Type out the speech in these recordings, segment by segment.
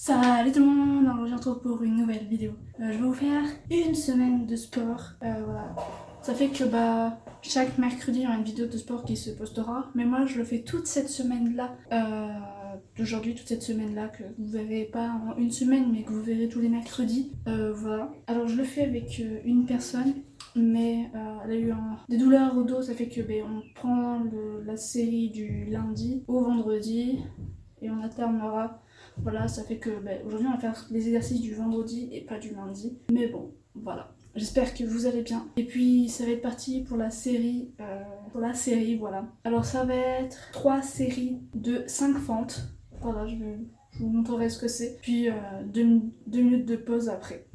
Salut tout le monde, alors je retrouve pour une nouvelle vidéo. Euh, je vais vous faire une semaine de sport, euh, voilà. Ça fait que bah chaque mercredi il y aura une vidéo de sport qui se postera, mais moi je le fais toute cette semaine là, euh, d'aujourd'hui, toute cette semaine là, que vous verrez pas en une semaine mais que vous verrez tous les mercredis, euh, voilà. Alors je le fais avec euh, une personne, mais euh, elle a eu des douleurs au dos, ça fait que ben, on prend la série du lundi au vendredi et on alternera voilà, ça fait que ben, aujourd'hui on va faire les exercices du vendredi et pas du lundi. Mais bon, voilà. J'espère que vous allez bien. Et puis ça va être parti pour la série, euh, pour la série, voilà. Alors ça va être trois séries de 5 fentes. Voilà, je, vais- je vous montrerai ce que c'est. Puis euh, deux, deux minutes de pause après.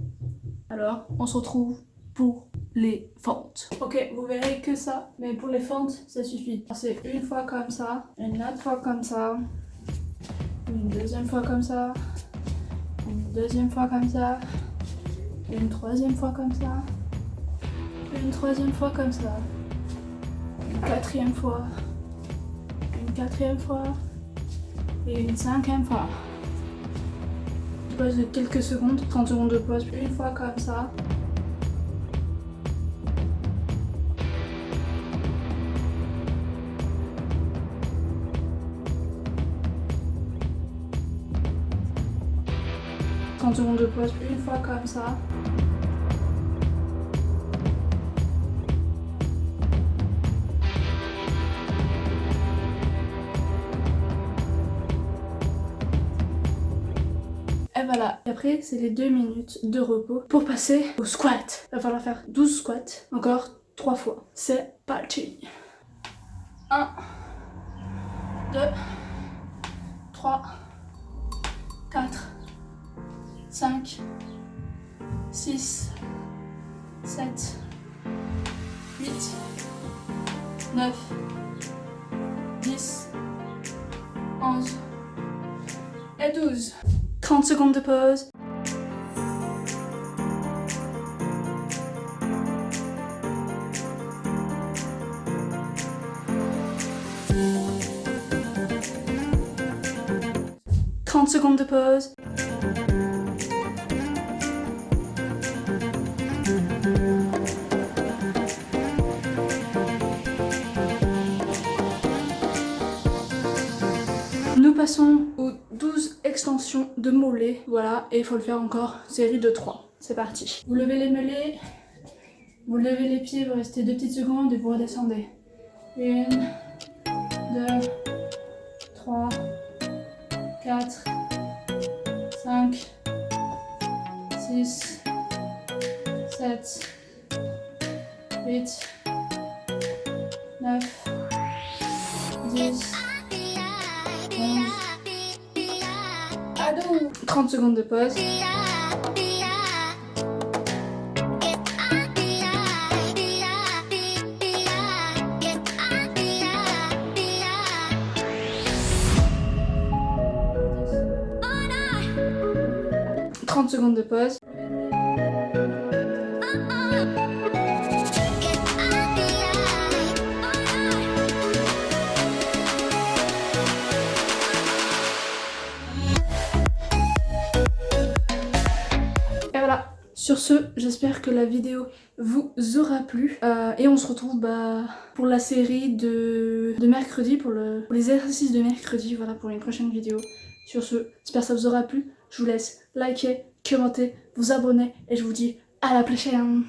Alors, on se retrouve pour les fentes. Ok, vous verrez que ça, mais pour les fentes, ça suffit. C'est une fois comme ça, une autre fois comme ça, une deuxième fois comme ça, une deuxième fois comme ça, une troisième fois comme ça, une troisième fois comme ça, une quatrième fois, une quatrième fois et une cinquième fois. Pause de quelques secondes, 30 secondes de pause, une fois comme ça. « 30 secondes de pause, une fois comme ça. Et voilà. Et après, c'est les deux minutes de repos pour passer au squat. Il va falloir faire 12 squats, encore 3 fois. C'est parti. 1, 2, 3, 4, 5, 6, 7, 8, 9, 10, 11 et 12. 30 secondes de pause. Trente secondes de pause. Nous passons aux 12 extensions de mollets. Voilà, et il faut le faire encore série de 3. C'est parti. Vous levez les mollets, vous levez les pieds, vous restez 2 petites secondes et vous redescendez. 1, 2, 3, 4, 5, 6, 7, 8, 9, 10, 30 secondes de pause. « 30 secondes de pause. Sur ce, j'espère que la vidéo vous aura plu. Euh, et on se retrouve bah, pour la série de, mercredi, pour les exercices de mercredi, voilà, pour une prochaine vidéo. Sur ce, j'espère que ça vous aura plu. Je vous laisse liker, commenter, vous abonner et je vous dis à la prochaine